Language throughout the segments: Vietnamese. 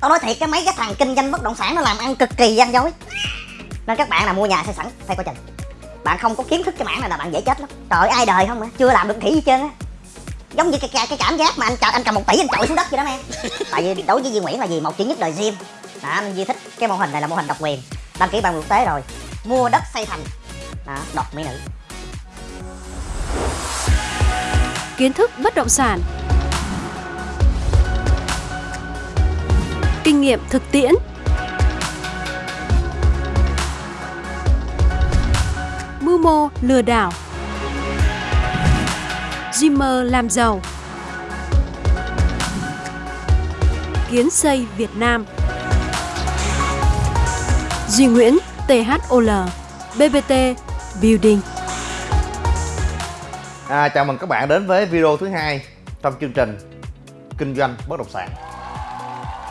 tao nói thiệt cái mấy cái thằng kinh doanh bất động sản nó làm ăn cực kỳ gian dối. Nên các bạn nào mua nhà xây sẵn phải coi chừng. Bạn không có kiến thức cái mảng này là bạn dễ chết lắm. Trời ai đời không á chưa làm được khỉ gì trơn á. Giống như cái, cái, cái cảm giác mà anh chờ anh cầm một tỷ anh chọi xuống đất vậy đó em tại vì đối với Duy Nguyễn là gì? Một chữ nhất đời riêng đó anh Duy thích cái mô hình này là mô hình độc quyền. Đăng ký bằng quốc tế rồi. Mua đất xây thành. Đó đọc mỹ nữ. Kiến thức bất động sản. Kinh nghiệm thực tiễn. Mưu mô lừa đảo. Dreamer làm giàu. Kiến xây Việt Nam. Duy Nguyễn THOL BBT Building. À, chào mừng các bạn đến với video thứ hai trong chương trình kinh doanh bất động sản.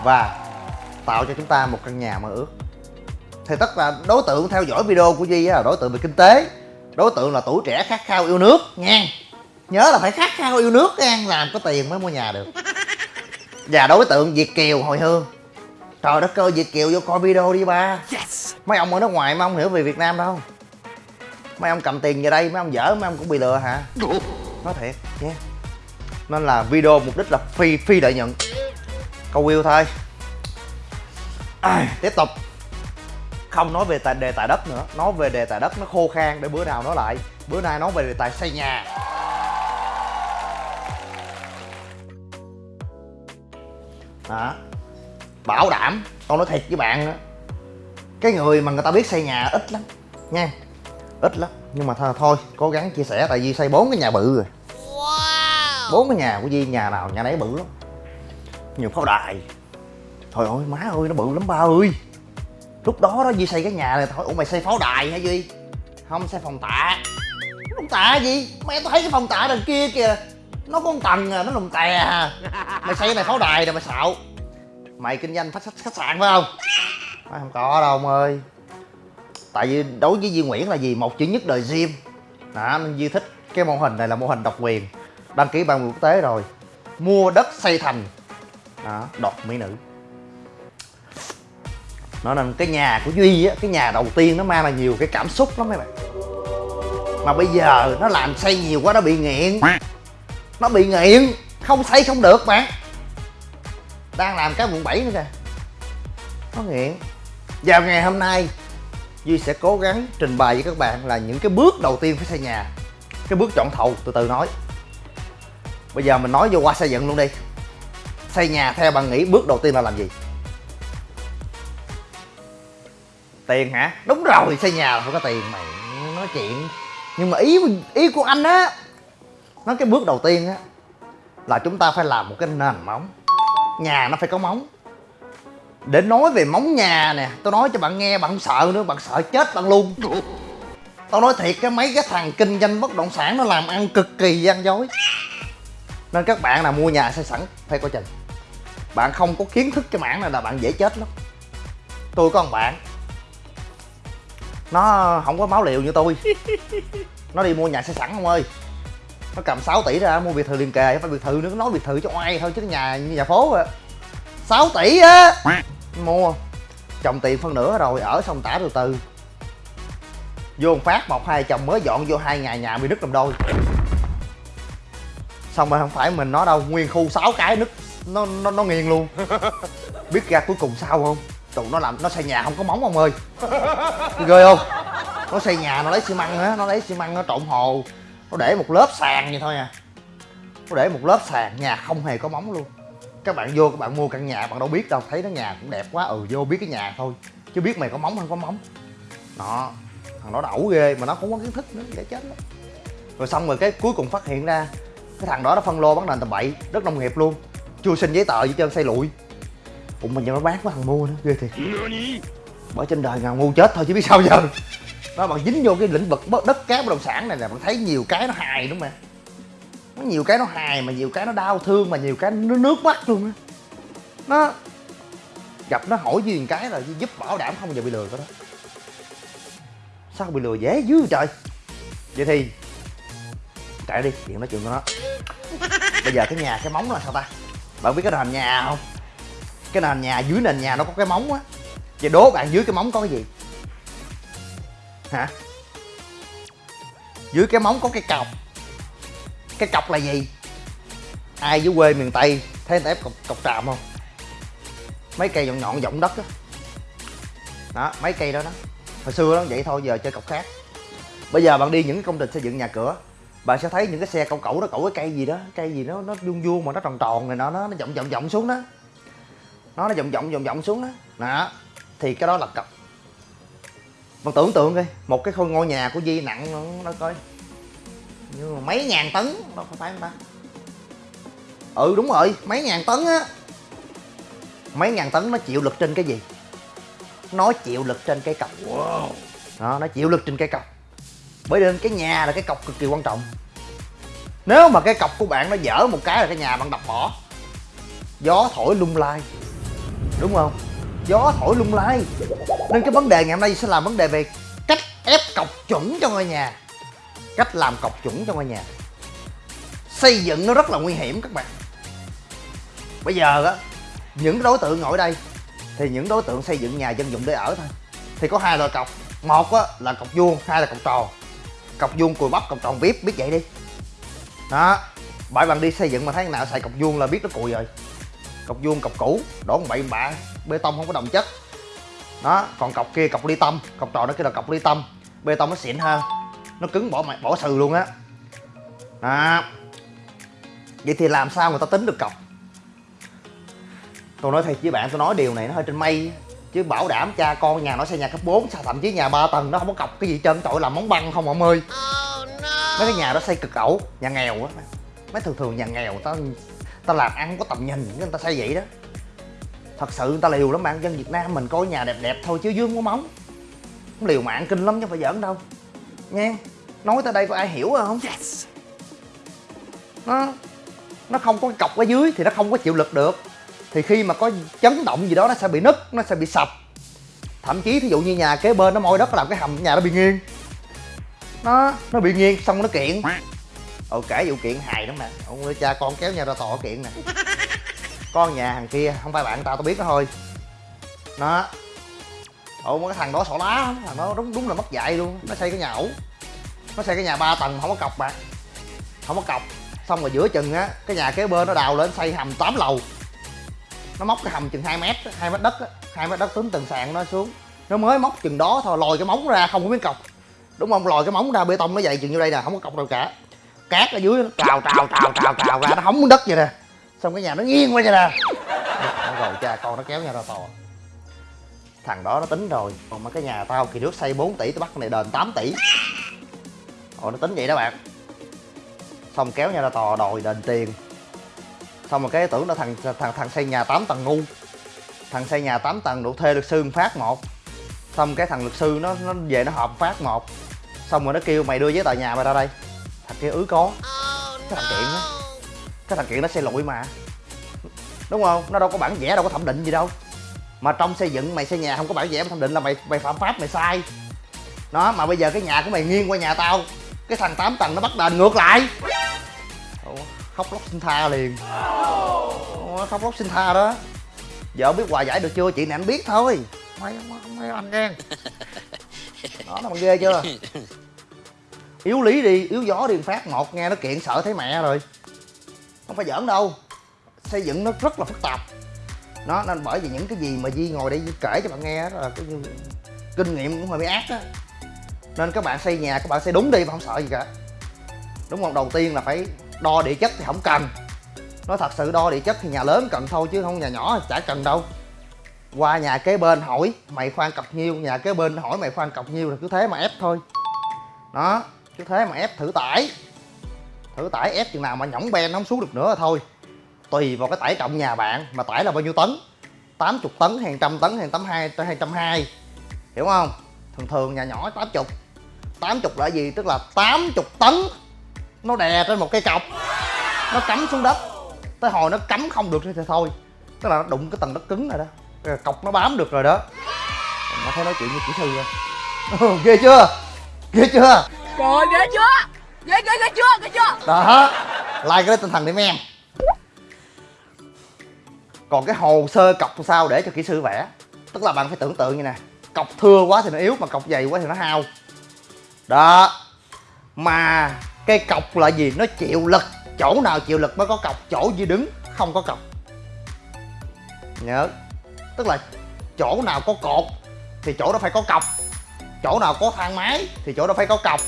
Và tạo cho chúng ta một căn nhà mơ ước. Thì tất là đối tượng theo dõi video của Duy là đối tượng về kinh tế đối tượng là tuổi trẻ khát khao yêu nước nha nhớ là phải khát khao yêu nước nha làm có tiền mới mua nhà được. Và đối tượng Việt Kiều hồi hương. Trời đất ơi Việt Kiều vô coi video đi ba. Mấy ông ở nước ngoài mấy ông hiểu về Việt Nam đâu. Mấy ông cầm tiền về đây mấy ông dở mấy ông cũng bị lừa hả? Nói thiệt nha nên là video mục đích là phi phi lợi nhuận. Câu view thôi à, tiếp tục. Không nói về tài, đề tài đất nữa nói về đề tài đất nó khô khan để bữa nào nói lại. Bữa nay nói về đề tài xây nhà. Đó bảo đảm con nói thiệt với bạn đó cái người mà người ta biết xây nhà ít lắm nha. Ít lắm nhưng mà thôi, thôi cố gắng chia sẻ tại vì xây bốn cái nhà bự rồi. Bốn cái nhà của Di nhà nào nhà nấy bự lắm. Nhiều pháo đài trời ơi má ơi nó bự lắm ba ơi. Lúc đó đó Duy xây cái nhà này thôi ủa mày xây pháo đài hả Duy? Không xây phòng tạ. Phòng tạ gì? Mẹ tao thấy cái phòng tạ đằng kia kìa. Nó có một tầng à nó lùm tè à. Mày xây cái này pháo đài rồi mày xạo. Mày kinh doanh khách, khách sạn phải không? Mày không có đâu ông ơi. Tại vì đối với Duy Nguyễn là gì? Một chữ nhất đời gym. Đó nên Duy thích cái mô hình này là mô hình độc quyền. Đăng ký ban quốc tế rồi. Mua đất xây thành. Đó đọt mỹ nữ nó nên cái nhà của duy á, cái nhà đầu tiên nó mang là nhiều cái cảm xúc lắm mấy bạn. Mà bây giờ nó làm xây nhiều quá, nó bị nghiện. Nó bị nghiện, không xây không được bạn. Đang làm cái quận 7 nữa kìa. Nó nghiện. Vào ngày hôm nay, duy sẽ cố gắng trình bày với các bạn là những cái bước đầu tiên phải xây nhà. Cái bước chọn thầu, từ từ nói. Bây giờ mình nói vô qua xây dựng luôn đi. Xây nhà theo bạn nghĩ bước đầu tiên là làm gì? Tiền hả? Đúng rồi, xây nhà là phải có tiền, mày nói chuyện. Nhưng mà ý ý của anh á, nói cái bước đầu tiên á, là chúng ta phải làm một cái nền móng. Nhà nó phải có móng. Để nói về móng nhà nè, tôi nói cho bạn nghe, bạn không sợ nữa, bạn sợ chết bạn luôn. Tao nói thiệt cái mấy cái thằng kinh doanh bất động sản nó làm ăn cực kỳ gian dối. Nên các bạn nào mua nhà xây sẵn, phải coi chừng. Bạn không có kiến thức cái mảng này là bạn dễ chết lắm. Tôi có một bạn nó không có máu liều như tôi. Nó đi mua nhà xây sẵn không ơi. Nó cầm 6 tỷ ra mua biệt thự liền kề phải biệt thự nữa, nói biệt thự cho oai thôi, chứ nhà như nhà phố à 6 tỷ á. Mua. Chồng tiền phân nửa rồi, ở xong tả từ từ. Vô một phát, một, hai, chồng mới dọn vô hai ngày nhà bị nứt làm đôi. Xong rồi không phải mình nó đâu, nguyên khu 6 cái nứt. Nó nó nó nghiêng luôn. Biết ra cuối cùng sao không? Tụi nó làm, nó xây nhà không có móng ông ơi. Ghê không? Nó xây nhà, nó lấy xi măng á, nó lấy xi măng nó trộn hồ. Nó để một lớp sàn vậy thôi à. Nó để một lớp sàn, nhà không hề có móng luôn. Các bạn vô, các bạn mua căn nhà, bạn đâu biết đâu. Thấy nó nhà cũng đẹp quá ừ vô biết cái nhà thôi. Chứ biết mày có móng hay không có móng. Đó, thằng đó ẩu ghê, mà nó không có kiến thức nữa, dễ chết đó. rồi xong rồi cái cuối cùng phát hiện ra, cái thằng đó nó phân lô bán nền tầm bậy, đất nông nghiệp luôn. Chưa xin giấy tờ gì trơn, xây lụi ủa mà giờ nó bán có thằng mua nữa ghê thiệt. Bởi trên đời nào ngu chết thôi chứ biết sao giờ. Nó bạn dính vô cái lĩnh vực đất cát bất động sản này là bạn thấy nhiều cái nó hài đúng không nó nhiều cái nó hài mà nhiều cái nó đau thương mà nhiều cái nó nước mắt luôn á. Nó gặp nó hỏi gì cái là giúp bảo đảm không bao giờ bị lừa cái đó. Sao bị lừa dễ dữ trời? Vậy thì chạy đi chuyện nói chuyện của nó. Bây giờ cái nhà cái móng là sao ta? Bạn biết cái làm nhà không cái nền nhà dưới nền nhà nó có cái móng á. Vậy đố bạn dưới cái móng có cái gì? Hả? Dưới cái móng có cái cọc. Cái cọc là gì? Ai dưới quê miền tây thấy người ta ép cọc, cọc tràm không? Mấy cây nhọn nhọn giọng đất á. Đó mấy cây đó đó. Hồi xưa nó vậy thôi giờ chơi cọc khác. Bây giờ bạn đi những cái công trình xây dựng nhà cửa bạn sẽ thấy những cái xe cẩu cẩu đó cẩu cái cây gì đó cây gì nó nó vuông vuông mà nó tròn tròn này nó nó nó vọng vọng vọng xuống đó nó nó vọng vọng vọng vọng xuống đó. Đó thì cái đó là cọc bạn tưởng tượng đi một cái ngôi nhà của di nặng nó, nó coi. Như mà mấy ngàn tấn đâu phải không ta? Ừ đúng rồi mấy ngàn tấn á. Mấy ngàn tấn nó chịu lực trên cái gì? Nó chịu lực trên cái cọc đó nó chịu lực trên cái cọc bởi nên cái nhà là cái cọc cực kỳ quan trọng. Nếu mà cái cọc của bạn nó dở một cái là cái nhà bạn đập bỏ. Gió thổi lung lai đúng không? Gió thổi lung lay. Nên cái vấn đề ngày hôm nay sẽ làm vấn đề về cách ép cọc chuẩn cho ngôi nhà. Cách làm cọc chuẩn cho ngôi nhà. Xây dựng nó rất là nguy hiểm các bạn. Bây giờ á, những đối tượng ngồi đây, thì những đối tượng xây dựng nhà dân dụng để ở thôi. Thì có hai loại cọc. Một á, là cọc vuông, hai là cọc tròn. Cọc vuông cùi bắp, cọc tròn vip, biết vậy đi. Đó bởi bạn đi xây dựng mà thấy nào xài cọc vuông là biết nó cùi rồi cọc vuông cọc cũ đổ một bậy bạ bê tông không có đồng chất. Đó còn cọc kia cọc ly tâm cọc tròn nó kia là cọc ly tâm bê tông nó xịn hơn nó cứng bỏ mày bỏ sừ luôn á. Đó. Vậy thì làm sao người ta tính được cọc? Tôi nói thiệt với bạn tôi nói điều này nó hơi trên mây chứ bảo đảm cha con nhà nó xây nhà cấp 4 sao thậm chí nhà ba tầng nó không có cọc cái gì chân tội làm móng băng không ông ơi. Mấy cái nhà đó xây cực ẩu nhà nghèo á mấy thường thường nhà nghèo ta ta làm ăn có tầm nhìn người ta xây vậy đó. Thật sự người ta liều lắm bạn dân việt nam mình coi nhà đẹp đẹp thôi chứ dương có móng. Liều mạng kinh lắm chứ phải giỡn đâu. Nha nói tới đây có ai hiểu không? Yes. nó nó không có cái cọc ở dưới thì nó không có chịu lực được. Thì khi mà có chấn động gì đó nó sẽ bị nứt nó sẽ bị sập. Thậm chí thí dụ như nhà kế bên nó môi đất làm cái hầm nhà nó bị nghiêng. Nó nó bị nghiêng xong nó kiện ồ kể vụ kiện hài lắm mà. Ông ơi, cha con kéo nhau ra tòa kiện nè. Con nhà thằng kia không phải bạn tao tao biết nó thôi. Nó ồ cái thằng đó sổ lá thằng đó đúng đúng là mất dạy luôn. Nó xây cái nhà ẩu nó xây cái nhà ba tầng không có cọc bạn không có cọc. Xong rồi giữa chừng á cái nhà kế bên nó đào lên xây hầm 8 lầu. Nó móc cái hầm chừng 2 mét hai mét đất á. Hai mét đất tính từng sàn nó xuống. Nó mới móc chừng đó thôi lòi cái móng ra không có miếng cọc. Đúng không? Lòi cái móng ra bê tông nó dày chừng như đây nè không có cọc đâu cả cát ở dưới nó trào trào trào trào trào ra, nó hóng đất vậy nè. Xong cái nhà nó nghiêng qua vậy nè. Rồi cha, con nó kéo nhau ra tòa. Thằng đó nó tính rồi, còn mà cái nhà tao kỳ nước xây 4 tỷ, tao bắt cái này đền 8 tỷ. Ồ nó tính vậy đó bạn. Xong kéo nhau ra tòa đòi đền tiền. Xong rồi cái tưởng là thằng thằng thằng xây nhà 8 tầng ngu. Thằng xây nhà 8 tầng đủ thuê luật sư phát một. Xong cái thằng luật sư nó nó về nó họp phát một. Xong rồi nó kêu mày đưa giấy tờ nhà mày ra đây thằng kia ứ có. Cái thằng kiện á. Cái thằng kiện nó xây lụi mà. Đúng không? Nó đâu có bản vẽ đâu có thẩm định gì đâu. Mà trong xây dựng mày xây nhà không có bản vẽ thẩm định là mày mày phạm pháp mày sai. Đó mà bây giờ cái nhà của mày nghiêng qua nhà tao. Cái thằng 8 tầng nó bắt đền ngược lại. Ủa, khóc lóc xin tha liền. Ủa, khóc lóc xin tha đó. Vợ biết hòa giải được chưa? Chị này anh biết thôi. Mấy mấy anh nghe đó nó bằng ghê chưa yếu lý đi, yếu gió đi phát, một nghe nó kiện sợ thấy mẹ rồi. Không phải giỡn đâu. Xây dựng nó rất là phức tạp. Nó nên bởi vì những cái gì mà di ngồi đây kể cho bạn nghe đó là cái kinh nghiệm cũng hơi bị ác á. Nên các bạn xây nhà, các bạn xây đúng đi, mà không sợ gì cả. Đúng không? Đầu tiên là phải đo địa chất thì không cần. Nó thật sự đo địa chất thì nhà lớn cần thôi, chứ không nhà nhỏ chả cần đâu. Qua nhà kế bên hỏi, mày khoan cọc nhiêu? Nhà kế bên hỏi, mày khoan cọc nhiêu? Là cứ thế mà ép thôi. Đó cứ thế mà ép thử tải. Thử tải ép chừng nào mà nhõng ben nó không xuống được nữa là thôi. Tùy vào cái tải trọng nhà bạn mà tải là bao nhiêu tấn. 80 tấn hàng trăm tấn hàng tấm hai hay trăm hai. Hiểu không? Thường thường nhà nhỏ 80 80 là gì? Tức là 80 tấn nó đè trên một cây cọc. Nó cắm xuống đất. Tới hồi nó cắm không được thì thôi. Tức là nó đụng cái tầng đất cứng rồi đó. Cái cọc nó bám được rồi đó. Nó thấy nói chuyện như kỹ sư rồi ghê chưa? Ghê chưa? Trời ghê chưa? Ghê ghê ghê chưa? Ghê chưa? Đó, like cái đó tinh thần đi mấy em còn cái hồ sơ cọc sao để cho kỹ sư vẽ? Tức là bạn phải tưởng tượng như nè, cọc thưa quá thì nó yếu, mà cọc dày quá thì nó hao. Đó, mà cây cọc là gì? Nó chịu lực, chỗ nào chịu lực mới có cọc, chỗ gì đứng không có cọc. Nhớ, tức là chỗ nào có cột thì chỗ đó phải có cọc, chỗ nào có thang máy thì chỗ đó phải có cọc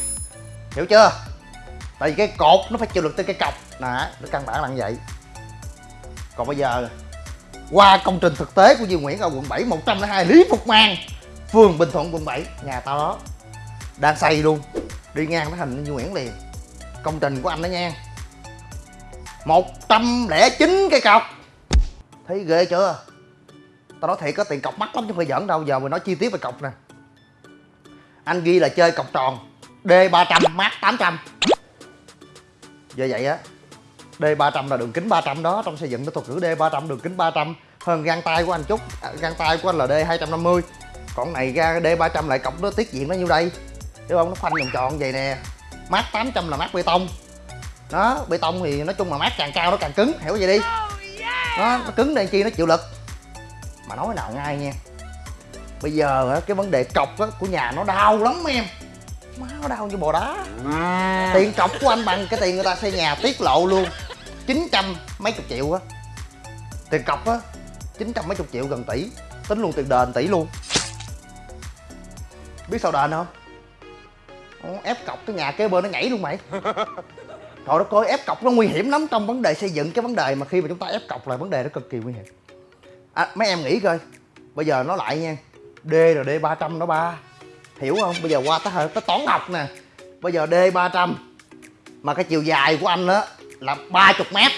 hiểu chưa? Tại vì cái cột nó phải chịu lực tới cái cọc. Nè nó căn bản là như vậy. Còn bây giờ, qua công trình thực tế của Duy Nguyễn ở quận 7 102 Lý Phục Mang, phường Bình Thuận, quận 7 nhà tao đó, đang xây luôn. Đi ngang nó thành Duy Nguyễn liền. Công trình của anh đó nha. 109 cái cọc. Thấy ghê chưa? Tao nói thiệt có tiền cọc mắc lắm chứ không phải giỡn đâu, giờ mình nói chi tiết về cọc nè. Anh ghi là chơi cọc tròn d 300 mát 800 giờ vậy á d 300 là đường kính 300 đó trong xây dựng nó thuật ngữ d 300 đường kính 300 hơn gang tay của anh chút à, gang tay của anh là d 250 còn này ra d 300 lại cọc nó tiết diện nó nhiêu đây. Hiểu không? Nó khoanh vòng tròn vậy nè. Mát 800 là mát bê tông. Đó bê tông thì nói chung là mát càng cao nó càng cứng hiểu vậy đi? Nó, nó cứng đây chi nó chịu lực. Mà nói nào ngay nha. Bây giờ á, cái vấn đề cọc á, của nhà nó đau lắm em má nó đau như bò đá. Tiền cọc của anh bằng cái tiền người ta xây nhà tiết lộ luôn. 900 mấy chục triệu á. Tiền cọc á 900 mấy chục triệu gần tỷ. Tính luôn tiền đền tỷ luôn. Biết sao đền không? Ồ, ép cọc cái nhà kế bên nó nhảy luôn mày. Trời đất ơi ép cọc nó nguy hiểm lắm trong vấn đề xây dựng. Cái vấn đề mà khi mà chúng ta ép cọc là vấn đề nó cực kỳ nguy hiểm. À, mấy em nghĩ coi. Bây giờ nó lại nha. D là D 300 đó ba hiểu không? Bây giờ qua tới tới toán học nè. Bây giờ D 300 mà cái chiều dài của anh đó là 30 mét.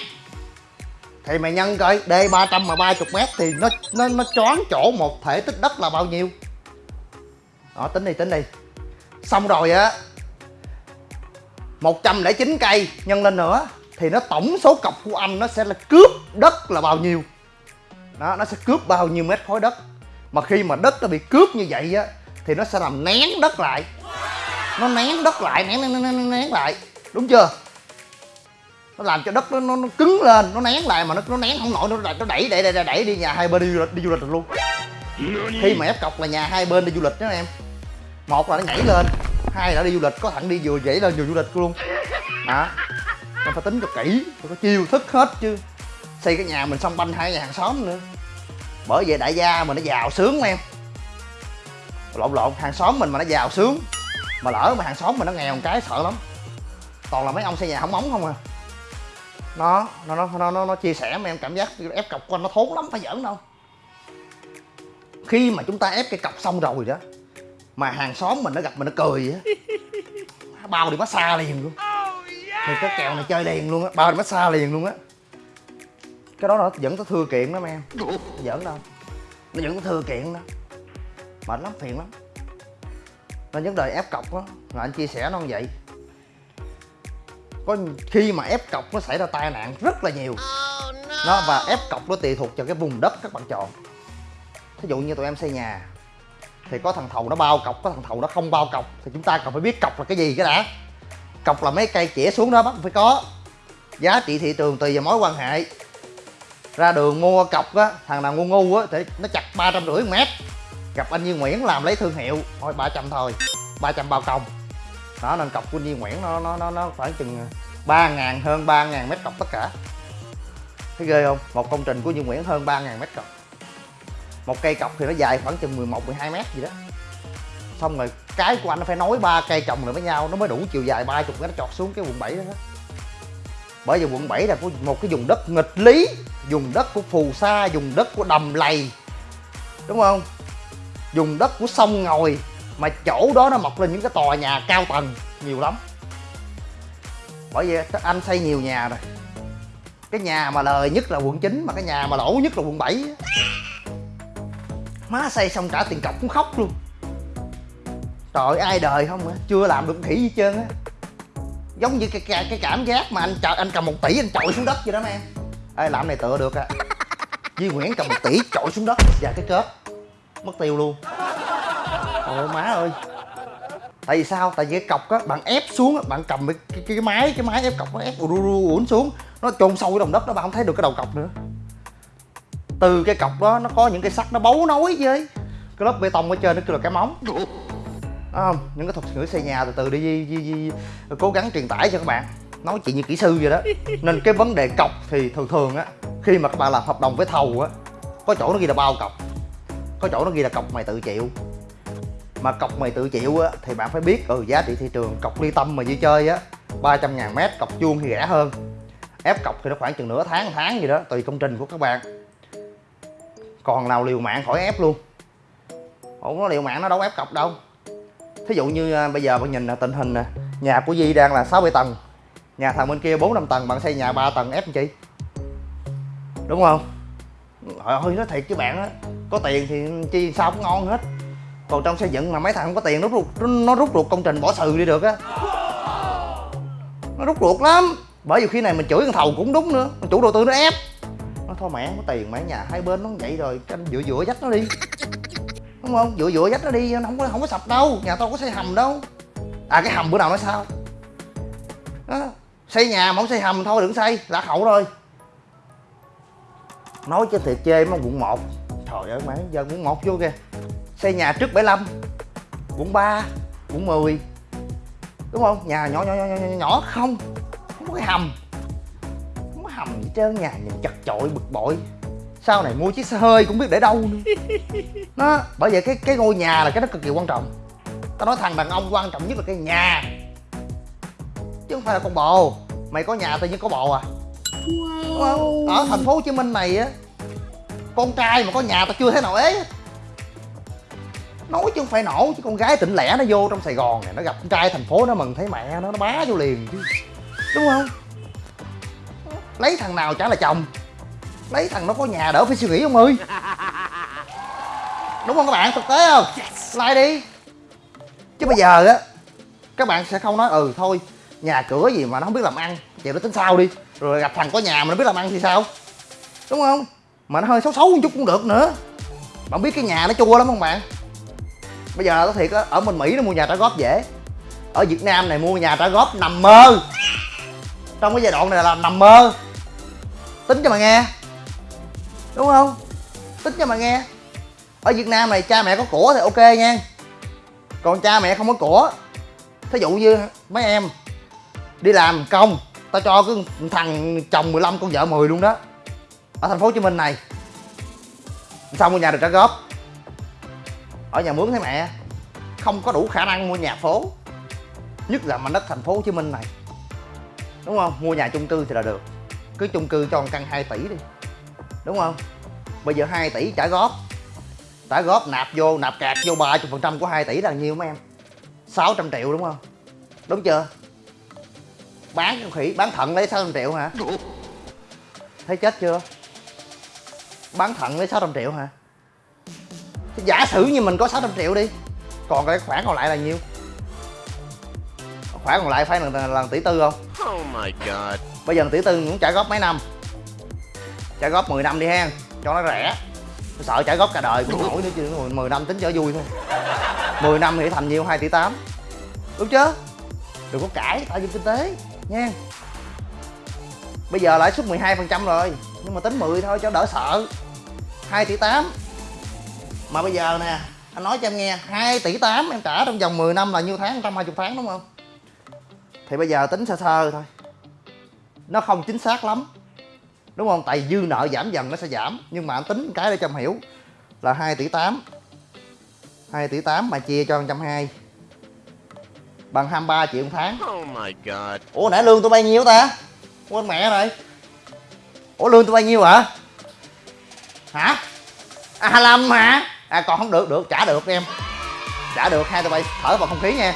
Thì mày nhân coi, D 300 mà 30 mét thì nó nó nó choáng chỗ một thể tích đất là bao nhiêu? Đó, tính đi tính đi. Xong rồi á 109 cây nhân lên nữa thì nó tổng số cọc của anh nó sẽ là cướp đất là bao nhiêu? Đó, nó sẽ cướp bao nhiêu mét khối đất? Mà khi mà đất nó bị cướp như vậy á thì nó sẽ làm nén đất lại. Nó nén đất lại nén nén nén, nén, nén lại. Đúng chưa? Nó làm cho đất nó, nó, nó cứng lên nó nén lại mà nó nó nén không nổi nó nó đẩy đẩy đẩy, đẩy đi nhà hai bên đi du lịch đi du lịch được luôn khi mà ép cọc là nhà hai bên đi du lịch đó em. Một là nó nhảy lên hai là đi du lịch có thằng đi vừa dãy lên vừa du lịch luôn. Đó. Mình phải tính cho kỹ phải có chiêu thức hết chứ. Xây cái nhà mình xong banh hai nhà hàng xóm nữa. Bởi vậy đại gia mình nó giàu sướng em lộn lộn hàng xóm mình mà nó giàu sướng. Mà lỡ mà hàng xóm mình nó nghèo một cái sợ lắm. Toàn là mấy ông xây nhà không móng không à. Nó nó nó nó nó, nó chia sẻ mà em cảm giác ép cọc của anh nó thốn lắm phải giỡn đâu. Khi mà chúng ta ép cái cọc xong rồi đó mà hàng xóm mình nó gặp mình nó cười á bao đi massage liền luôn. Thì cái kèo này chơi liền luôn á bao đi massage liền luôn á. Cái đó nó dẫn tới thưa kiện lắm em giỡn đâu. Nó dẫn tới thưa kiện đó mệt lắm phiền lắm. Nên vấn đề ép cọc á là anh chia sẻ nó như vậy. Có khi mà ép cọc nó xảy ra tai nạn rất là nhiều. Nó và ép cọc nó tùy thuộc vào cái vùng đất các bạn chọn. Thí dụ như tụi em xây nhà thì có thằng thầu nó bao cọc có thằng thầu nó không bao cọc thì chúng ta cần phải biết cọc là cái gì cái đã. Cọc là mấy cây chĩa xuống đó bắt phải có. Giá trị thị trường tùy vào mối quan hệ. Ra đường mua cọc á thằng nào ngu ngu á thì nó chặt ba trăm rưỡi mét gặp anh Như Nguyễn làm lấy thương hiệu. Thôi 300 thôi. 300 bao công. Đó, nên cọc của anh Duy Nguyễn nó nó nó nó khoảng chừng ờ, ba ngàn, hơn ba ngàn mét cọc tất cả. Thấy ghê không? Một công trình của Như Nguyễn hơn ba ngàn mét cọc. Một cây cọc thì nó dài khoảng chừng 11 12 mét gì đó. Xong rồi cái của anh nó phải nối ba cây trồng lại với nhau. Nó mới đủ chiều dài 30 cái nó chọt xuống cái quận 7 đó. Bởi vì quận 7 là có một cái vùng đất nghịch lý, vùng đất của phù sa, vùng đất của đầm lầy. Đúng không? Dùng đất của sông ngồi mà chỗ đó nó mọc lên những cái tòa nhà cao tầng nhiều lắm. Bởi vì anh xây nhiều nhà rồi. Cái nhà mà lời nhất là quận 9 mà cái nhà mà lỗ nhất là quận 7 má xây xong trả tiền cọc cũng khóc luôn. Trời ai đời không á chưa làm được khỉ gì trơn á. Giống như cái, cái, cái cảm giác mà anh chợ anh cầm một tỷ anh trội xuống đất vậy đó em ê làm này tựa được à. Duy Nguyễn cầm một tỷ trội xuống đất và cái kết mất tiêu luôn. Ôi má ơi. Tại vì sao? Tại vì cái cọc á bạn ép xuống á bạn cầm cái, cái, cái máy cái máy ép cọc nó ép ru ru uốn xuống. Nó chôn sâu cái đồng đất đó bạn không thấy được cái đầu cọc nữa. Từ cái cọc đó nó có những cái sắt nó bấu nối với cái lớp bê tông ở trên nó kêu là cái móng. Đó không? Những cái thuật ngữ xây nhà từ từ đi đi, đi, đi cố gắng truyền tải cho các bạn. Nói chuyện như kỹ sư vậy đó. Nên cái vấn đề cọc thì thường thường á khi mà các bạn làm hợp đồng với thầu á có chỗ nó ghi là bao cọc có chỗ nó ghi là cọc mày tự chịu. Mà cọc mày tự chịu á, thì bạn phải biết ừ giá trị thị trường cọc ly tâm mà đi chơi á 300 ngàn mét, cọc chuông thì rẻ hơn. Ép cọc thì nó khoảng chừng nửa tháng tháng gì đó, tùy công trình của các bạn. Còn nào liều mạng khỏi ép luôn. Không có liều mạng nó đâu ép cọc đâu. Thí dụ như à, bây giờ bạn nhìn tình hình nè, nhà của Di đang là 6 7 tầng, nhà thằng bên kia 4 5 tầng, bạn xây nhà 3 tầng ép làm chi? Đúng không? Hồi ơi nói thiệt với bạn á. Có tiền thì chi sao cũng ngon hết. Còn trong xây dựng mà mấy thằng không có tiền, nó rút nó rút ruột công trình bỏ sừ đi được á. Nó rút ruột lắm. Bởi vì khi này mình chửi thằng thầu cũng đúng nữa. Chủ đầu tư nó ép. Nó thôi mẹ có tiền mẹ, nhà hai bên nó vậy rồi, canh dựa dựa dách nó đi. Đúng không? Dựa dựa dách nó đi, nó không có không có sập đâu. Nhà tao có xây hầm đâu. À cái hầm bữa nào nói sao? Đó. xây nhà mà không xây hầm thôi, đừng xây. Lạc hậu rồi nói cho thiệt chê mấy quận 1 trời ơi mẹ giờ quận 1 vô kìa. Xây nhà trước 75 quận 3 quận 10 đúng không? Nhà nhỏ nhỏ nhỏ nhỏ, nhỏ, không. Không có cái hầm. Không có hầm gì trơn nhà nhìn chật chội bực bội. Sau này mua chiếc xe hơi cũng biết để đâu nữa. Nó bởi vậy cái cái ngôi nhà là cái nó cực kỳ quan trọng. Tao nói thằng đàn ông quan trọng nhất là cái nhà. Chứ không phải là con bồ. Mày có nhà tự nhiên có bồ à đúng không ở thành phố hồ chí minh này á con trai mà có nhà tao chưa thấy nào ế. Hết. nói chứ không phải nổ chứ con gái tỉnh lẻ nó vô trong sài gòn này nó gặp con trai thành phố nó mừng thấy mẹ nó nó bá vô liền chứ. Đúng không? Lấy thằng nào chả là chồng. Lấy thằng nó có nhà đỡ phải suy nghĩ ông ơi. Đúng không các bạn? Thực tế không? Like đi. Chứ bây giờ á các bạn sẽ không nói ừ thôi nhà cửa gì mà nó không biết làm ăn vậy nó tính sao đi rồi gặp thằng có nhà mà nó biết làm ăn thì sao? Đúng không? Mà nó hơi xấu xấu một chút cũng được nữa. Bạn biết cái nhà nó chua lắm không bạn? Bây giờ nói thiệt á, ở bên mỹ nó mua nhà trả góp dễ. Ở việt nam này mua nhà trả góp nằm mơ. Trong cái giai đoạn này là nằm mơ. Tính cho mà nghe. Đúng không? Tính cho mà nghe. Ở việt nam này cha mẹ có của thì ok nha. Còn cha mẹ không có của thí dụ như mấy em đi làm công tao cho cái thằng chồng 15 con vợ 10 luôn đó. Ở thành phố hồ chí minh này. Sao mua nhà được trả góp? Ở nhà mướn thấy mẹ, không có đủ khả năng mua nhà phố. Nhất là mảnh đất thành phố hồ chí minh này. Đúng không? Mua nhà chung cư thì là được. Cứ chung cư cho một căn 2 tỷ đi. Đúng không? Bây giờ 2 tỷ trả góp. Trả góp nạp vô, nạp cạc vô 30 phần trăm của 2 tỷ là nhiêu mấy em? 600 triệu đúng không? Đúng chưa? Bán con khỉ bán thận lấy 600 triệu hả? Thấy chết chưa? Bán thận lấy 600 triệu hả? Giả sử như mình có 600 triệu đi còn cái khoản còn lại là nhiêu? Khoản còn lại phải là, là, tỷ tư không? Oh my god. bây giờ tỷ tư muốn trả góp mấy năm? Trả góp 10 năm đi ha cho nó rẻ. Tôi sợ trả góp cả đời cũng nổi nữa chứ 10 năm tính cho vui thôi. 10 năm thì thành nhiêu 2 tỷ 8 đúng chưa? Đừng có cãi tạo dựng kinh tế nha. Bây giờ lãi suất 12 phần trăm rồi, nhưng mà tính 10 thôi cho đỡ sợ. 2 tỷ 8 mà bây giờ nè, anh nói cho em nghe 2 tỷ 8 em trả trong vòng 10 năm là nhiêu tháng? 120 tháng đúng không? Thì bây giờ tính sơ sơ thôi. Nó không chính xác lắm, đúng không? Tại dư nợ giảm dần nó sẽ giảm, nhưng mà anh tính cái để cho em hiểu là 2 tỷ 8 2 tỷ 8 mà chia cho 120 bằng 23 triệu một tháng. Oh my god. ủa nãy lương tôi bao nhiêu ta? Quên mẹ rồi. Ủa lương tôi bao nhiêu hả? Hả? À 25 hả? À còn không được được trả được em. Trả được hai tụi bay thở vào không khí nha.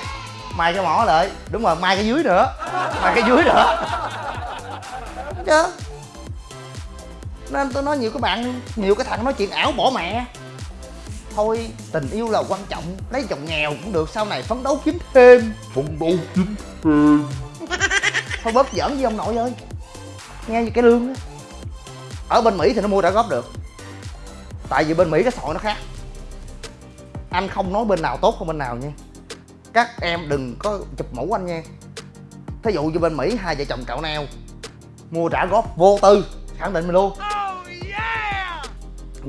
Mai cái mỏ lại. Đúng rồi mai cái dưới nữa. Mai cái dưới nữa. Chứ. Nên tôi nói nhiều các bạn nhiều cái thằng nói chuyện ảo bỏ mẹ thôi tình yêu là quan trọng lấy chồng nghèo cũng được sau này phấn đấu kiếm thêm. Phấn đấu kiếm thêm. Thôi bớt giỡn với ông nội ơi. Nghe như cái lương á. Ở bên mỹ thì nó mua trả góp được. Tại vì bên mỹ cái sội nó khác. Anh không nói bên nào tốt hơn bên nào nha. Các em đừng có chụp mũ anh nha. Thí dụ như bên mỹ hai vợ chồng cạo neo mua trả góp vô tư khẳng định mình luôn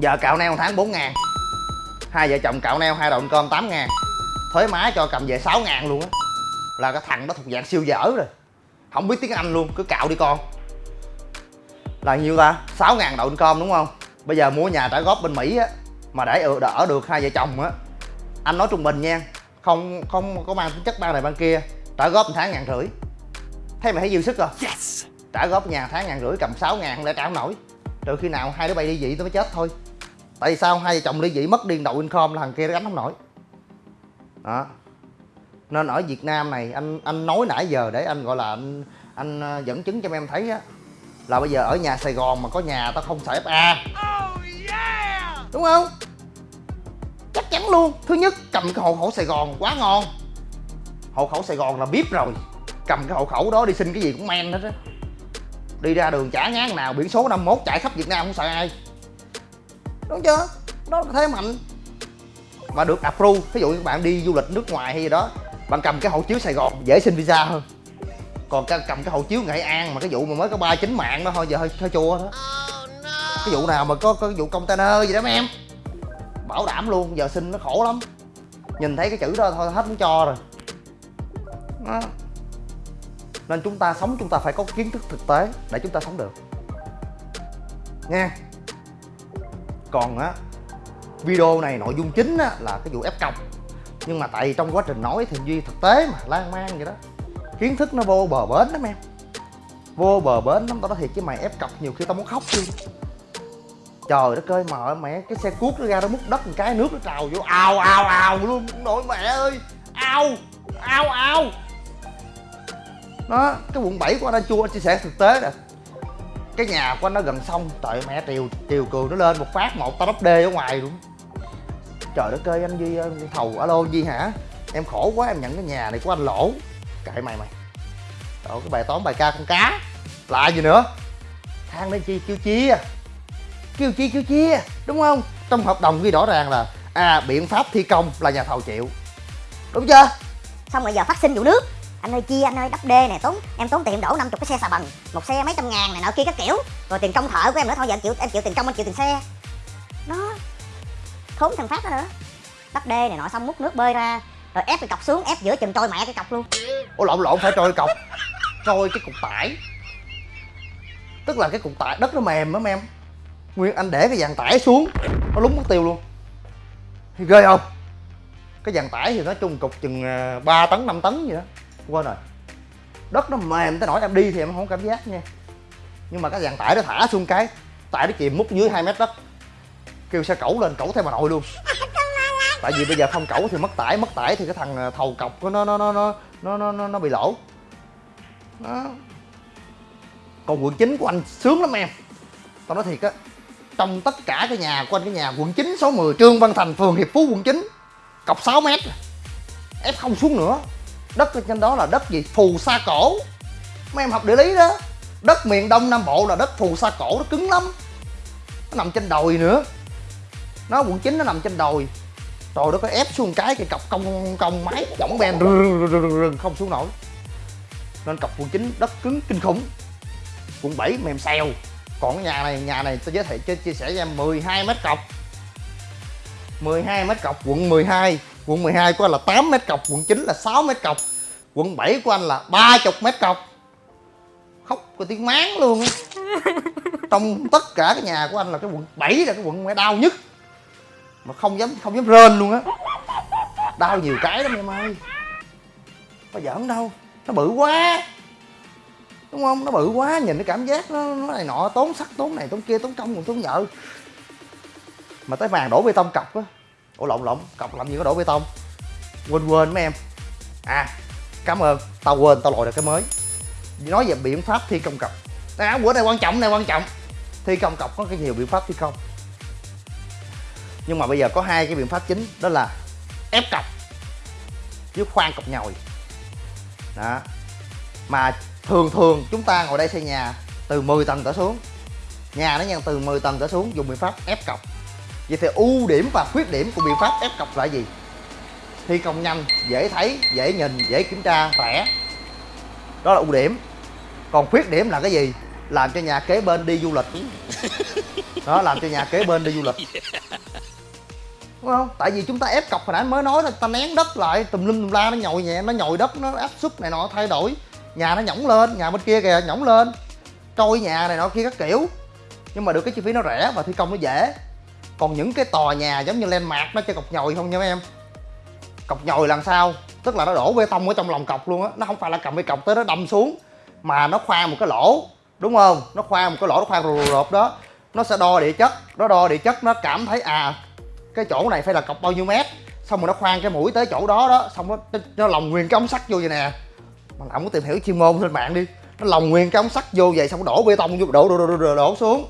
giờ cạo neo một tháng 4 ngàn hai vợ chồng cạo neo hai đội cơm 8 ngàn. Thuế má cho cầm về 6 ngàn luôn á. Là cái thằng đó thuộc dạng siêu dở rồi. Không biết tiếng anh luôn cứ cạo đi con. Là nhiêu ta? 6 ngàn đội cơm đúng không? Bây giờ mua nhà trả góp bên mỹ á mà để ở- đỡ được hai vợ chồng á. Anh nói trung bình nha không không có mang tính chất ban này ban kia trả góp một tháng ngàn rưỡi. Thấy mày thấy dư sức rồi yes. trả góp nhà tháng ngàn rưỡi cầm 6 ngàn không lẽ trả không nổi? Rồi khi nào hai đứa bay đi dị tôi mới chết thôi tại sao hai vợ chồng ly dị mất điên đầu income là thằng kia nó gánh không nổi? Đó. Nên ở Việt Nam này anh anh nói nãy giờ để anh gọi là anh anh ờ, dẫn chứng cho em thấy á là bây giờ ở nhà Sài Gòn mà có nhà tao không xài FA đúng không? Chắc chắn luôn. Thứ nhất cầm cái hộ khẩu Sài Gòn quá ngon. Hộ khẩu Sài Gòn là biết rồi. Cầm cái hộ khẩu đó đi xin cái gì cũng men hết á. Đi ra đường chả ngán nào biển số 51 chạy khắp Việt Nam không sợ ai đúng chưa? Đó là thế mạnh. Và được approve ví dụ như bạn đi du lịch nước ngoài hay gì đó bạn cầm cái hộ chiếu Sài Gòn dễ xin visa hơn. Còn cầm cái hộ chiếu Nghệ An mà cái vụ mà mới có ba chín mạng đó thôi giờ hơi hơi chua đó. Cái vụ nào mà có có cái vụ container gì đó mấy em? Bảo đảm luôn giờ xin nó khổ lắm. Nhìn thấy cái chữ đó thôi hết muốn cho rồi. Đó. nên chúng ta sống chúng ta phải có kiến thức thực tế để chúng ta sống được. Nha còn á video này nội dung chính á, là cái vụ ép cọc nhưng mà tại vì trong quá trình nói thì duy thực tế mà lan man vậy đó. Kiến thức nó vô bờ bến lắm em. Vô bờ bến lắm tao nói thiệt chứ mày ép cọc nhiều khi tao muốn khóc luôn. Trời đất ơi mà mẹ cái xe cuốc nó ra nó múc đất một cái nước nó trào vô ào ào ào luôn nội mẹ ơi. Ao ao ao đó cái quận 7 của anh anh chua anh chia sẻ thực tế nè cái nhà của anh nó gần sông. Trời mẹ triều triều cường nó lên một phát một, tao đắp đê ở ngoài luôn. Trời đất ơi, anh duy thầu, alo duy hả? Em khổ quá, em nhận cái nhà này của anh lỗ. Kệ mày mày. Trời cái bài toán bài ca con cá. Lại gì nữa? Than lên chi kêu chia à. kêu chi kêu chia à, đúng không? Trong hợp đồng ghi rõ ràng là à biện pháp thi công là nhà thầu chịu. Đúng chưa? Xong rồi giờ phát sinh vụ nước anh ơi, chia, anh ơi, đắp đê này tốn em tốn tiền đổ 50 cái xe xà bần một xe mấy trăm ngàn này nọ kia các kiểu. Rồi tiền công thợ của em nữa, thôi giờ em chịu em chịu tiền công anh chịu tiền xe. Nó thốn thằng phát đó nữa. Đắp đê này nọ, xong múc nước bơi ra, rồi ép cái cọc xuống, ép giữa chừng trôi mẹ cái cọc luôn. Ủa, lộn lộn, phải trôi cọc. Trôi cái cục tải. Tức là cái cục tải, đất nó mềm lắm em. Nguyên, anh để cái dàn tải xuống, Nó lúng mất tiêu luôn. Thì ghê không? Cái dàn tải thì nói chung cục chừng à, 3 tấn 5 tấn gì đó. Quên rồi. Đất nó mềm tới nỗi em đi thì em không cảm giác nha. Nhưng mà cái dàn tải nó thả xuống cái Tải nó chìm múc dưới 2 mét đất. Kêu xe cẩu lên cẩu theo bà nội luôn. Tại vì bây giờ không cẩu thì mất tải mất tải thì cái thằng à, thầu cọc của nó nó nó nó nó nó nó, nó bị lỗ. Đó. Còn quận 9 của anh sướng lắm em. Tao nói thiệt á trong tất cả cái nhà của anh cái nhà quận 9 số 10 Trương Văn Thành phường Hiệp Phú quận 9 cọc 6 mét. Ép không xuống nữa đất ở trên đó là đất gì? Phù sa cổ. Mấy em học địa lý đó. Đất miền đông nam bộ là đất phù sa cổ nó cứng lắm. Nó nằm trên đồi nữa. Nó quận chín nó nằm trên đồi. Trời nó có ép xuống cái cái cọc cong cong máy võng ben rừng, không xuống nổi. Nên cọc quận chín đất cứng kinh khủng. Quận 7 mềm xèo. Còn cái nhà này nhà này tôi giới thiệu chia, chia sẻ cho em 12 mét cọc. 12 mét cọc quận 12 quận 12 của anh là 8 mét cọc quận 9 là 6 mét cọc quận 7 của anh là 30 mét cọc. Khóc có tiếng máng luôn á. Trong tất cả cái nhà của anh là cái quận 7 là cái quận mẹ đau nhất. Mà không dám không dám rên luôn á. Đau nhiều cái lắm em ơi. Có giỡn đâu nó bự quá. Đúng không? Nó bự quá nhìn cái cảm giác nó, nó này nọ tốn sắt tốn này tốn kia tốn công còn tốn vợ mà tới vàng đổ bê tông cọc á ủa lộn lộn cọc làm gì có đổ bê tông? Quên quên mấy em. À cảm ơn. Tao quên tao lội được cái mới. Nói về biện pháp thi công cọc. À, bữa này quan trọng này quan trọng. Thi công cọc có cái nhiều biện pháp thi công. Nhưng mà bây giờ có hai cái biện pháp chính đó là ép cọc với khoan cọc nhồi. Đó. Mà thường thường chúng ta ngồi đây xây nhà từ 10 tầng trở xuống. Nhà nó nhân từ 10 tầng trở xuống dùng biện pháp ép cọc vậy thì ưu điểm và khuyết điểm của biện pháp ép cọc là gì? Thi công nhanh dễ thấy dễ nhìn dễ kiểm tra rẻ. Đó là ưu điểm. Còn khuyết điểm là cái gì? Làm cho nhà kế bên đi du lịch. Đó làm cho nhà kế bên đi du lịch. Đúng không? Tại vì chúng ta ép cọc hồi nãy mới nói là ta nén đất lại tùm lum tùm la nó nhồi nhẹ nó nhồi đất nó áp suất này nọ thay đổi. Nhà nó nhõng lên nhà bên kia kìa nhõng lên. Trôi nhà này nọ kia các kiểu. Nhưng mà được cái chi phí nó rẻ và thi công nó dễ còn những cái tòa nhà giống như landmark nó chơi cọc nhồi không nha mấy em? Cọc nhồi làm sao? Tức là nó đổ bê tông ở trong lòng cọc luôn á. Nó không phải là cầm cái cọc tới nó đâm xuống mà nó khoan một cái lỗ đúng không? Nó khoan một cái lỗ nó khoan rụp rụp đó. Nó sẽ đo địa chất nó đo địa chất nó cảm thấy à cái chỗ này phải là cọc bao nhiêu mét. Xong rồi nó khoan cái mũi tới chỗ đó đó xong nó nó lòng nguyên cái ống sắt vô vậy nè. Mà làm có tìm hiểu chuyên môn trên mạng đi. Nó lòng nguyên cái ống sắt vô vậy xong nó đổ bê tông vô đổ đổ đổ, đổ, đổ xuống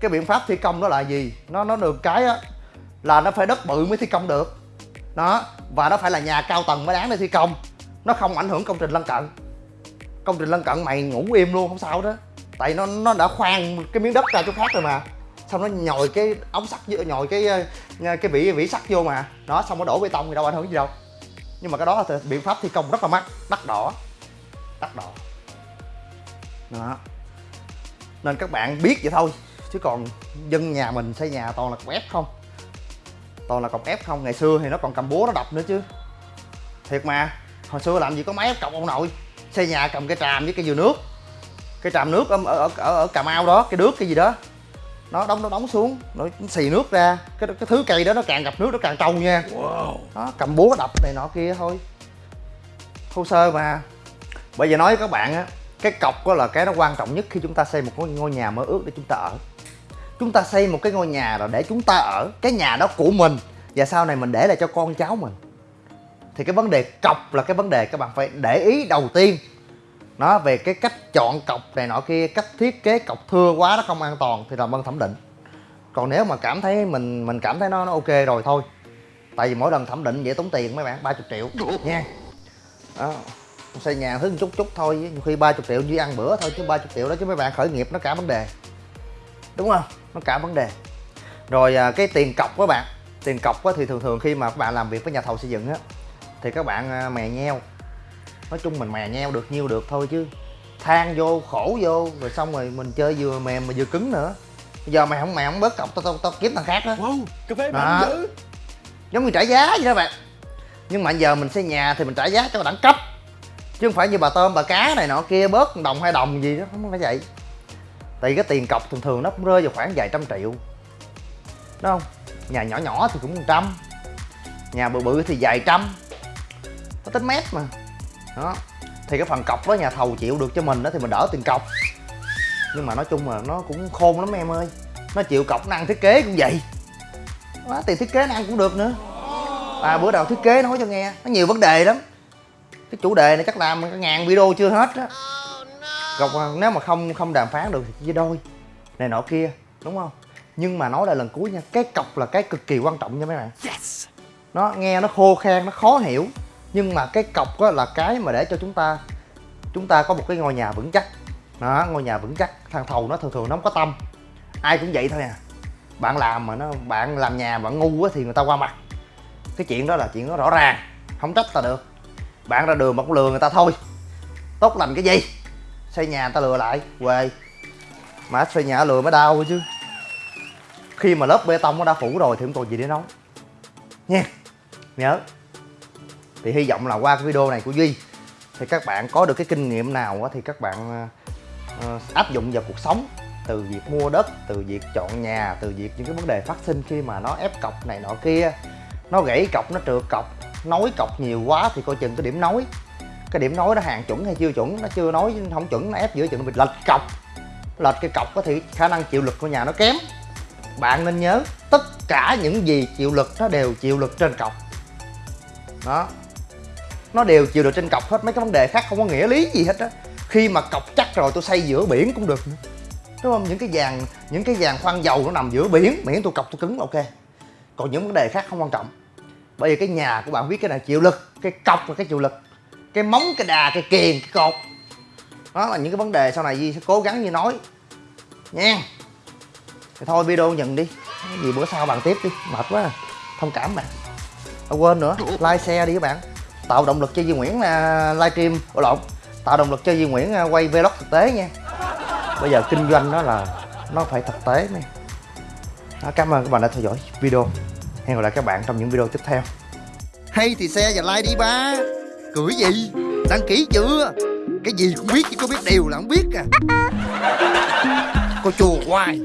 cái biện pháp thi công đó là gì? Nó nó được cái á, là nó phải đất bự mới thi công được. Đó, và nó phải là nhà cao tầng mới đáng để thi công. Nó không ảnh hưởng công trình lân cận. Công trình lân cận mày ngủ im luôn, không sao đó. Tại nó nó đã khoan cái miếng đất ra chỗ khác rồi mà. Xong nó nhồi cái ống sắt nhồi cái ờ, cái vỉ vỉ sắt vô mà. Đó, xong nó đổ bê tông thì đâu ảnh hưởng gì đâu. Nhưng mà cái đó là biện pháp thi công rất là mắc, đắt đỏ. Đắt đỏ. Đó. Nên các bạn biết vậy thôi chứ còn dân nhà mình xây nhà toàn là cọc ép không? Toàn là cọc ép không? Ngày xưa thì nó còn cầm búa nó đập nữa chứ. Thiệt mà hồi xưa làm gì có máy ép cọc ông nội. Xây nhà cầm cái tràm với cái dừa nước. Cái tràm nước ở, ở, ở, ở cà mau đó cái nước cái gì đó. Nó đóng nó đóng xuống nó xì nước ra. Cái cái thứ cây đó nó càng gặp nước nó càng trâu nha. Wow. đó cầm búa đập này nọ kia thôi. Thô sơ mà. Bây giờ nói với các bạn á cái cọc đó là cái nó quan trọng nhất khi chúng ta xây một ngôi nhà mơ ước để chúng ta ở chúng ta xây một cái ngôi nhà rồi để chúng ta ở cái nhà đó của mình. Và sau này mình để lại cho con cháu mình. Thì cái vấn đề cọc là cái vấn đề các bạn phải để ý đầu tiên. Nó về cái cách chọn cọc này nọ kia, cách thiết kế cọc thưa quá nó không an toàn thì làm ơn thẩm định. Còn nếu mà cảm thấy mình mình cảm thấy nó nó ok rồi thôi. Tại vì mỗi lần thẩm định dễ tốn tiền mấy bạn 30 triệu, nha. Đó, xây nhà thứ một chút chút thôi, nhiều khi 30 triệu như ăn bữa thôi chứ 30 triệu đó chứ mấy bạn khởi nghiệp nó cả vấn đề đúng không? Nó cả vấn đề. Rồi à, cái tiền cọc các bạn. Tiền cọc thì thường thường khi mà các bạn làm việc với nhà thầu xây dựng á thì các bạn à, mè nheo. Nói chung mình mè nheo được nhiêu được thôi chứ. Than vô khổ vô rồi xong rồi mình chơi vừa mềm mà vừa cứng nữa. Bây giờ mày không mày không bớt cọc tao tao tao kiếm thằng khác á. Wow, cà phê Đó. giống như trả giá vậy đó bạn. Nhưng mà giờ mình xây nhà thì mình trả giá cho đẳng cấp. Chứ không phải như bà tôm bà cá này nọ kia bớt đồng hai đồng gì đó không phải vậy tại vì cái tiền cọc thường thường nó cũng rơi vào khoảng vài trăm triệu. Đúng không? Nhà nhỏ nhỏ thì cũng một trăm. Nhà bự bự thì vài trăm. Nó tính mét mà. Đó. Thì cái phần cọc đó nhà thầu chịu được cho mình đó thì mình đỡ tiền cọc. Nhưng mà nói chung là nó cũng khôn lắm em ơi. Nó chịu cọc năng thiết kế cũng vậy. Quá, tiền thiết kế năng cũng được nữa. À bữa đầu thiết kế nói cho nghe. Nó nhiều vấn đề lắm. Cái chủ đề này chắc làm cả ngàn video chưa hết á cọc à, nếu mà không không đàm phán được thì chia đôi này nọ kia đúng không? Nhưng mà nói lại lần cuối nha cái cọc là cái cực kỳ quan trọng nha mấy bạn. Yes. nó nghe nó khô khan nó khó hiểu. Nhưng mà cái cọc á là cái mà để cho chúng ta chúng ta có một cái ngôi nhà vững chắc. Đó ngôi nhà vững chắc. Thằng thầu nó thường thường nó không có tâm. Ai cũng vậy thôi à. Bạn làm mà nó bạn làm nhà bạn ngu á thì người ta qua mặt. Cái chuyện đó là chuyện nó rõ ràng không trách ta được. Bạn ra đường mà cũng lừa người ta thôi. Tốt lành cái gì xây nhà người ta lừa lại. Quê. Mà xây nhà lừa mới đau chứ. Khi mà lớp bê tông nó đã phủ rồi thì không còn gì để nói. Nha. Nhớ. Thì hy vọng là qua cái video này của duy thì các bạn có được cái kinh nghiệm nào thì các bạn ờ, áp dụng vào cuộc sống. Từ việc mua đất, từ việc chọn nhà, từ việc những cái vấn đề phát sinh khi mà nó ép cọc này nọ kia. Nó gãy cọc, nó trượt cọc, nối cọc nhiều quá thì coi chừng cái điểm nối cái điểm nối nó hàng chuẩn hay chưa chuẩn, nó chưa nói không chuẩn, nó ép giữa chừng nó bị lệch cọc. Lệch cái cọc có thì khả năng chịu lực của nhà nó kém. Bạn nên nhớ, tất cả những gì chịu lực nó đều chịu lực trên cọc. Đó. Nó đều chịu được trên cọc hết, mấy cái vấn đề khác không có nghĩa lý gì hết á. Khi mà cọc chắc rồi tôi xây giữa biển cũng được nữa. Đúng không? Những cái vàng, những cái vàng khoan dầu nó nằm giữa biển miễn tôi cọc tôi cứng là ok. Còn những vấn đề khác không quan trọng. Bởi vì cái nhà của bạn biết cái này chịu lực, cái cọc là cái chịu lực cái móng cái đà cái kiềng cái cột. Đó là những cái vấn đề sau này Di sẽ cố gắng như nói. Nha. Thì thôi video nhận đi. Cái gì bữa sau bàn tiếp đi. Mệt quá à. thông cảm bạn. À, quên nữa. Like share đi các bạn. Tạo động lực cho di Nguyễn là livestream. Ủa lộn. Tạo động lực cho di Nguyễn à, quay vlog thực tế nha. Bây giờ kinh doanh đó là nó phải thực tế nè đó, cảm ơn các bạn đã theo dõi video. Hẹn gặp lại các bạn trong những video tiếp theo. Hay thì share và like đi ba cười gì? Đăng ký chưa? Cái gì cũng biết chứ có biết điều là không biết à. Cô chùa hoài.